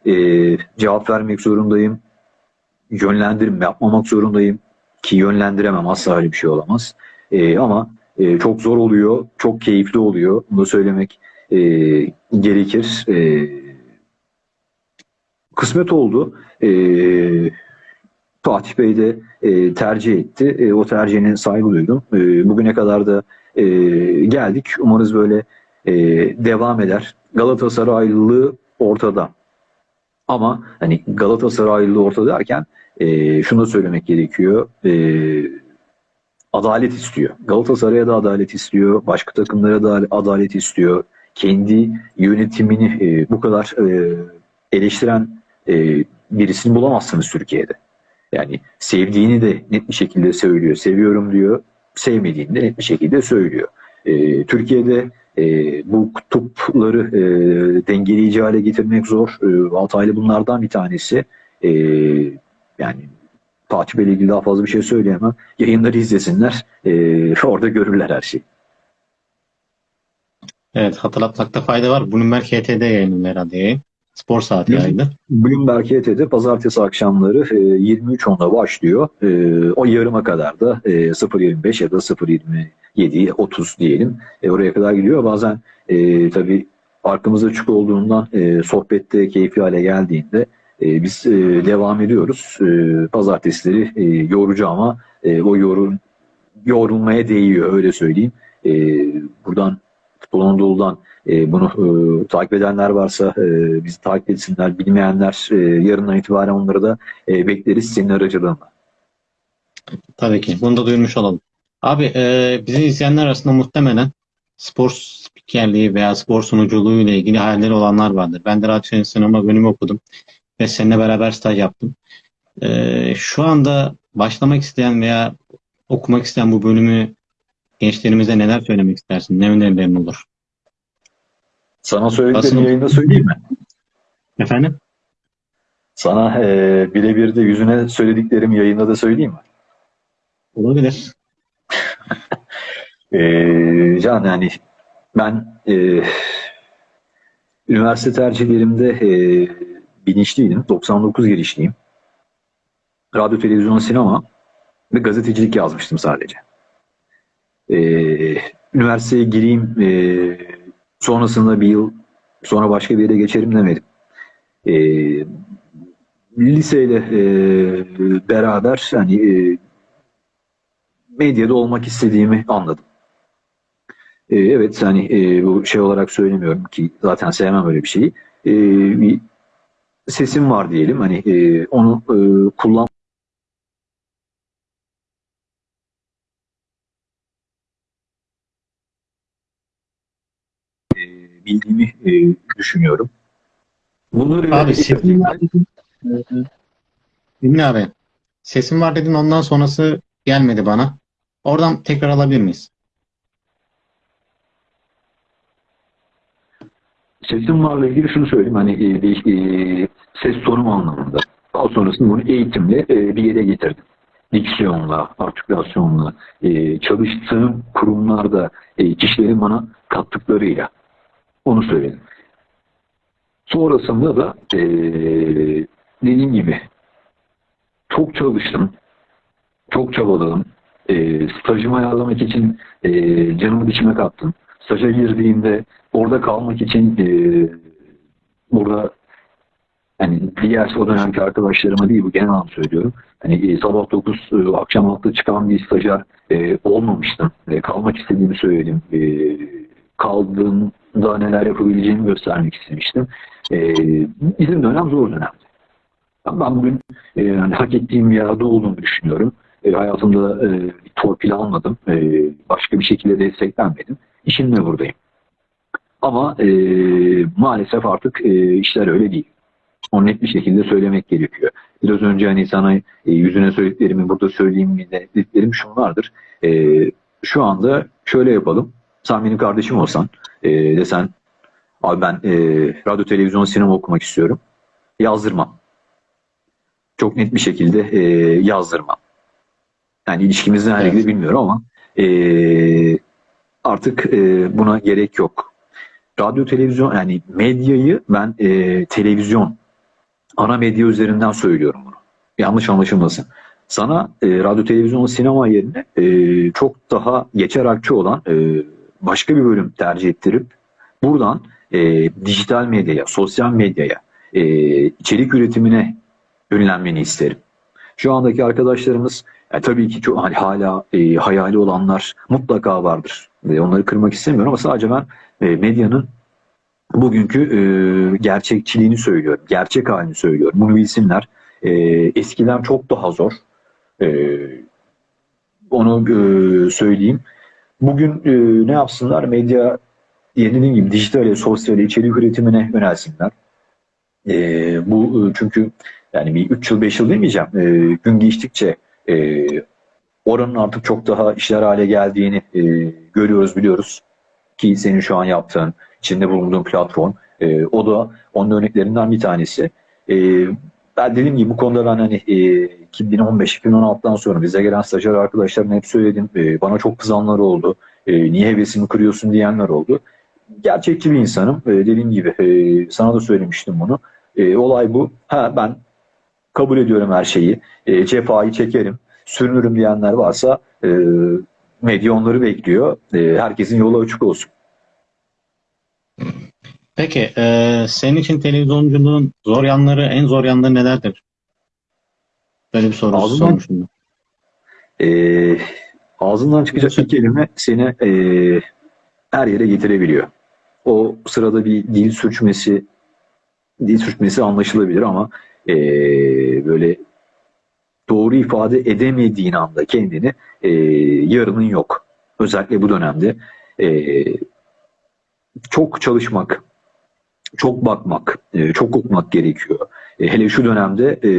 e, cevap vermek zorundayım. Yönlendirim yapmamak zorundayım. Ki yönlendiremem asla öyle bir şey olamaz. E, ama e, çok zor oluyor. Çok keyifli oluyor. Bunu söylemek e, gerekir. E, kısmet oldu. E, Fatih Bey de e, tercih etti. E, o tercihine saygı duydum. E, bugüne kadar da e, geldik. Umarız böyle e, devam eder. Galatasaraylılığı ortada. Ama hani Galatasaraylılığı ortada derken e, şunu söylemek gerekiyor. E, adalet istiyor. Galatasaray'a da adalet istiyor. Başka takımlara da adalet istiyor. Kendi yönetimini e, bu kadar e, eleştiren e, birisini bulamazsınız Türkiye'de. Yani sevdiğini de net bir şekilde söylüyor. Seviyorum diyor. Sevmediğini de net bir şekilde söylüyor. E, Türkiye'de e, bu kutupları e, dengeleyici hale getirmek zor. E, Altaylı bunlardan bir tanesi. E, yani Fatih Bey'le ilgili daha fazla bir şey söyleyemem. Yayınları izlesinler. E, orada görürler her şeyi. Evet hatırlatmakta fayda var. Bloomberg HT'de yayınlanıyor herhalde yayın. Spor saati yayını. Bloomberg HT'de pazartesi akşamları e, 23.10'da başlıyor. E, o yarıma kadar da e, 0.25 ya da 0.27, 30 diyelim. E, oraya kadar gidiyor. Bazen e, tabii arkamızda açık olduğundan e, sohbette keyifli hale geldiğinde e, biz e, devam ediyoruz. E, pazartesileri yorucu ama e, o yorun, yorulmaya değiyor öyle söyleyeyim. E, buradan Futbol Anadolu'dan e, bunu takip edenler varsa bizi takip etsinler. Bilmeyenler yarından itibaren onları da bekleriz senin aracılığınla. Tabii ki. Bunu da duyurmuş olalım. Abi e, bizi izleyenler arasında muhtemelen spor spikerliği veya spor sunuculuğu ile ilgili hayalleri olanlar vardır. Ben de radyo sinema bölümü okudum ve seninle beraber staj yaptım. E, şu anda başlamak isteyen veya okumak isteyen bu bölümü gençlerimize neler söylemek istersin? Ne önerilerin olur? Sana söylediklerimi yayında söyleyeyim mi? Efendim? Sana e, birebir de yüzüne söylediklerimi yayında da söyleyeyim mi? Olabilir. E, Can yani ben e, üniversite tercihlerimde e, bilinçliydim. 99 girişliyim. Radyo, televizyon, sinema ve gazetecilik yazmıştım sadece. E, üniversiteye gireyim e, sonrasında bir yıl sonra başka bir yere geçerim demedim. E, liseyle e, beraber hani e, medyada olmak istediğimi anladım. E, evet hani e, bu şey olarak söylemiyorum ki zaten sevmem öyle bir şeyi. E, sesim var diyelim hani e, onu e, kullan e, bildiğimi e, düşünüyorum. Bunları Abi sesin var dedin. Dinle abi. Sesim var dedin ondan sonrası gelmedi bana. Oradan tekrar alabilir miyiz? Sesim varla ilgili şunu söyleyeyim hani e, e, ses tonum anlamında. Daha sonrasında bunu eğitimle e, bir yere getirdim. Diksiyonla, artikülasyonla, e, çalıştığım kurumlarda e, kişilerin bana kattıklarıyla onu söyledim. Sonrasında da e, dediğim gibi çok çalıştım, çok çabaladım. E, stajımı ayarlamak için e, canımı dişime kattım. Staja girdiğimde orada kalmak için e, burada hani diğer o dönemki arkadaşlarıma değil bu genel anlamda söylüyorum. Hani e, sabah 9 e, akşam 6 çıkan bir stajyer e, olmamıştım. E, kalmak istediğimi söyledim. E, kaldığımda neler yapabileceğimi göstermek istemiştim. E, bizim dönem zor dönemdi. Ben bugün e, yani hak ettiğim yerde olduğumu düşünüyorum. E, hayatımda e, torpil almadım. E, başka bir şekilde desteklenmedim. İşimle buradayım. Ama e, maalesef artık e, işler öyle değil. Onu net bir şekilde söylemek gerekiyor. Biraz önce hani sana e, yüzüne söylediklerimi burada söyleyeyim mi de dediklerim şunlardır. E, şu anda şöyle yapalım. Sen benim kardeşim olsan e, desen abi ben e, radyo, televizyon, sinema okumak istiyorum. Yazdırmam. Çok net bir şekilde e, yazdırmam. Yani ilişkimizin her Evet. ilgili bilmiyorum ama e, artık e, buna gerek yok. Radyo, televizyon yani medyayı ben e, televizyon ana medya üzerinden söylüyorum bunu. Yanlış anlaşılmasın. Sana e, radyo, televizyon, sinema yerine e, çok daha geçer akçe olan e, başka bir bölüm tercih ettirip buradan e, dijital medyaya, sosyal medyaya, e, içerik üretimine yönlenmeni isterim. Şu andaki arkadaşlarımız yani tabii ki çok hani hala e, hayali olanlar mutlaka vardır. E, onları kırmak istemiyorum ama sadece ben e, medyanın bugünkü e, gerçekçiliğini söylüyorum. Gerçek halini söylüyorum. Bunu bilsinler. E, eskiden çok daha zor. E, onu e, söyleyeyim. Bugün e, ne yapsınlar? Medya dediğim gibi dijitale, sosyale, içerik üretimine yönelsinler. E, bu e, çünkü yani bir 3 yıl 5 yıl demeyeceğim. E, gün geçtikçe e, oranın artık çok daha işler hale geldiğini e, görüyoruz biliyoruz. Ki senin şu an yaptığın, içinde bulunduğun platform. e, o da onun örneklerinden bir tanesi. E, ben dediğim gibi bu konuda ben hani e, 2015-2016'dan sonra bize gelen stajyer arkadaşlarına hep söyledim. E, bana çok kızanlar oldu. E, niye hevesimi kırıyorsun diyenler oldu. gerçekçi bir insanım. Ee, dediğim gibi e, sana da söylemiştim bunu. Ee, olay bu. Ha ben kabul ediyorum her şeyi. E, cefayı çekerim. Sürünürüm diyenler varsa e, medya onları bekliyor. E, herkesin yolu açık olsun. Peki e, senin için televizyonculuğun zor yanları, en zor yanları nelerdir? Böyle bir soru Ağzından- sormuşum. E, ağzından çıkacak bir kelime seni e, her yere getirebiliyor. O sırada bir dil sürçmesi dil sürçmesi anlaşılabilir ama e, böyle doğru ifade edemediğin anda kendini e, yarının yok. Özellikle bu dönemde e, çok çalışmak, çok bakmak, e, çok okumak gerekiyor. E, hele şu dönemde e,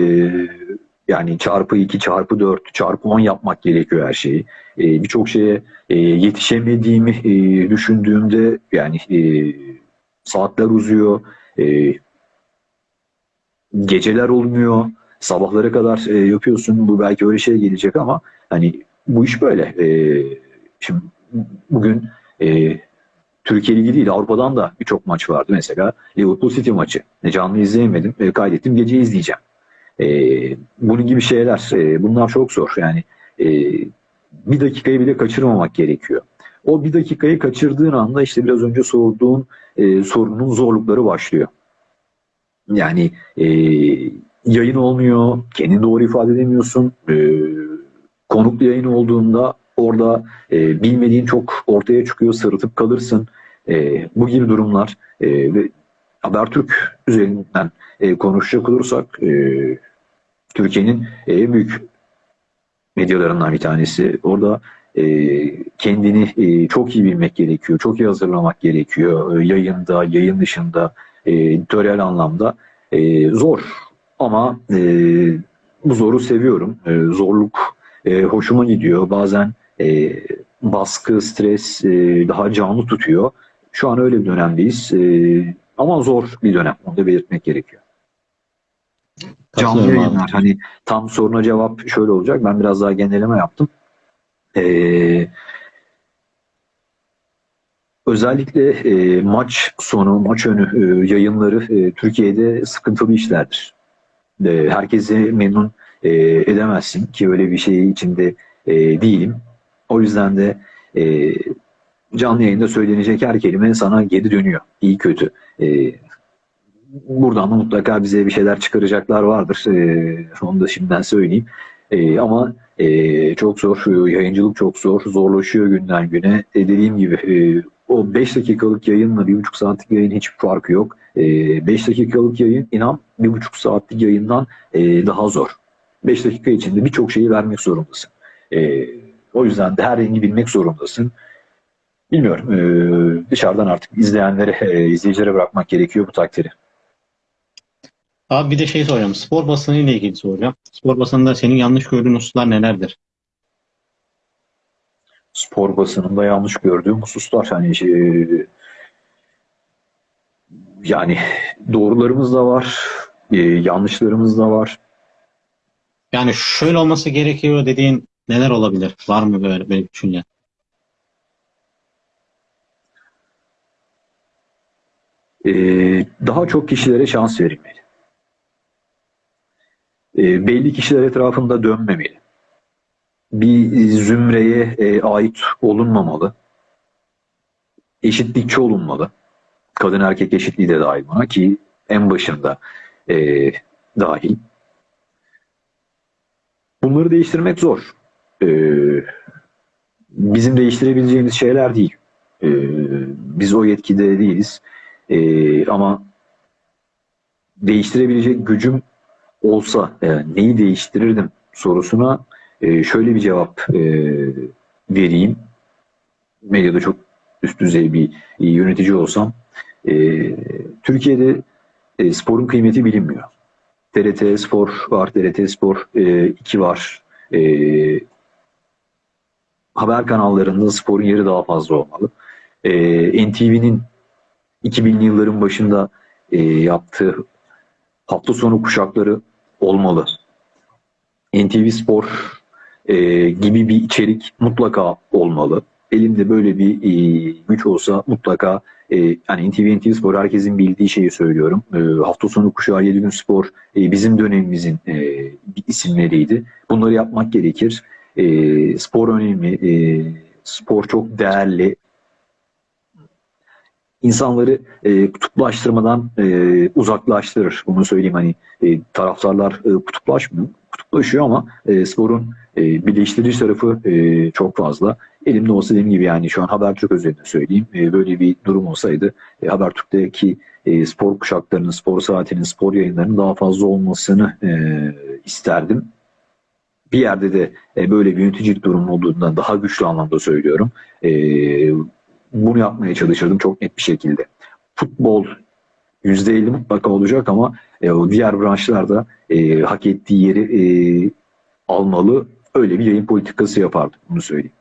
yani çarpı 2, çarpı 4, çarpı 10 yapmak gerekiyor her şeyi. E, Birçok şeye e, yetişemediğimi e, düşündüğümde yani e, saatler uzuyor, e, geceler olmuyor, sabahlara kadar e, yapıyorsun. Bu belki öyle şey gelecek ama hani bu iş böyle. E, şimdi bugün e, Türkiye Ligi değil Avrupa'dan da birçok maç vardı. Mesela Liverpool City maçı. E, canlı izleyemedim. E, kaydettim. Gece izleyeceğim. E, bunun gibi şeyler. e, bunlar çok zor. Yani e, bir dakikayı bile kaçırmamak gerekiyor. O bir dakikayı kaçırdığın anda işte biraz önce sorduğun e, sorunun zorlukları başlıyor. Yani e, yayın olmuyor, kendini doğru ifade edemiyorsun. E, konuklu yayın olduğunda orada e, bilmediğin çok ortaya çıkıyor, sırıtıp kalırsın. E, bu gibi durumlar e, ve Habertürk üzerinden e, konuşacak olursak e, Türkiye'nin en büyük medyalarından bir tanesi. Orada e, kendini e, çok iyi bilmek gerekiyor, çok iyi hazırlamak gerekiyor. E, yayında, yayın dışında, e, editörel anlamda e, zor. Ama e, bu zoru seviyorum. E, zorluk e, hoşuma gidiyor. Bazen e, baskı, stres e, daha canlı tutuyor. Şu an öyle bir dönemdeyiz. E, ama zor bir dönem. Onu da belirtmek gerekiyor. Canlı yayınlar. Hani tam soruna cevap şöyle olacak. Ben biraz daha genelleme yaptım. Ee, özellikle e, maç sonu, maç önü e, yayınları e, Türkiye'de sıkıntılı işlerdir. E, herkesi memnun e, edemezsin ki öyle bir şey içinde e, değilim. O yüzden de e, canlı yayında söylenecek her kelime sana geri dönüyor. İyi kötü. E, buradan da mutlaka bize bir şeyler çıkaracaklar vardır. E, onu da şimdiden söyleyeyim. E, ama e, çok zor. Yayıncılık çok zor. Zorlaşıyor günden güne. E, dediğim gibi e, o 5 dakikalık yayınla 1,5 saatlik yayın hiçbir farkı yok. 5 dakikalık yayın inan 1,5 saatlik yayından e, daha zor. 5 dakika içinde birçok şeyi vermek zorundasın. E, o yüzden de her rengi bilmek zorundasın. Bilmiyorum. E, dışarıdan artık izleyenlere, e, izleyicilere bırakmak gerekiyor bu takdiri. Abi bir de şey soracağım. Spor basını ile ilgili soracağım. Spor basınında senin yanlış gördüğün hususlar nelerdir? Spor basınında yanlış gördüğüm hususlar hani şey, yani doğrularımız da var, e, yanlışlarımız da var. Yani şöyle olması gerekiyor dediğin neler olabilir? Var mı böyle, böyle bir düşünce? E, daha çok kişilere şans verilmeli. E, belli kişiler etrafında dönmemeli. Bir zümreye e, ait olunmamalı. Eşitlikçi olunmalı. Kadın erkek eşitliği de dahil buna ki en başında e, dahil. Bunları değiştirmek zor. E, bizim değiştirebileceğimiz şeyler değil. E, biz o yetkide değiliz. E, ama değiştirebilecek gücüm olsa e, neyi değiştirirdim sorusuna e, şöyle bir cevap e, vereyim. Medyada çok üst düzey bir e, yönetici olsam e, Türkiye'de sporun kıymeti bilinmiyor. TRT Spor var, TRT Spor e, 2 var. Haber kanallarında sporun yeri daha fazla olmalı. E, NTV'nin 2000'li yılların başında yaptığı hafta sonu kuşakları olmalı. NTV Spor e, gibi bir içerik mutlaka olmalı. Elimde böyle bir e, güç olsa mutlaka e, yani NTV NTV Spor herkesin bildiği şeyi söylüyorum. E, hafta sonu kuşağı 7 gün spor e, bizim dönemimizin e, isimleriydi. Bunları yapmak gerekir. E, spor önemli. E, spor çok değerli. İnsanları e, kutuplaştırmadan e, uzaklaştırır. Bunu söyleyeyim hani e, taraftarlar e, kutuplaşmıyor. Kutuplaşıyor ama e, sporun e, birleştirici tarafı e, çok fazla. Elimde olsa dediğim gibi yani şu an Habertürk özelinde söyleyeyim. E, böyle bir durum olsaydı e, Habertürk'teki e, spor kuşaklarının, spor saatinin, spor yayınlarının daha fazla olmasını e, isterdim. Bir yerde de e, böyle bir yöneticilik durumu olduğundan daha güçlü anlamda söylüyorum. E, bunu yapmaya çalışırdım çok net bir şekilde. Futbol %50 mutlaka olacak ama e, o diğer branşlarda e, hak ettiği yeri e, almalı. Öyle bir yayın politikası yapardım. Bunu söyleyeyim.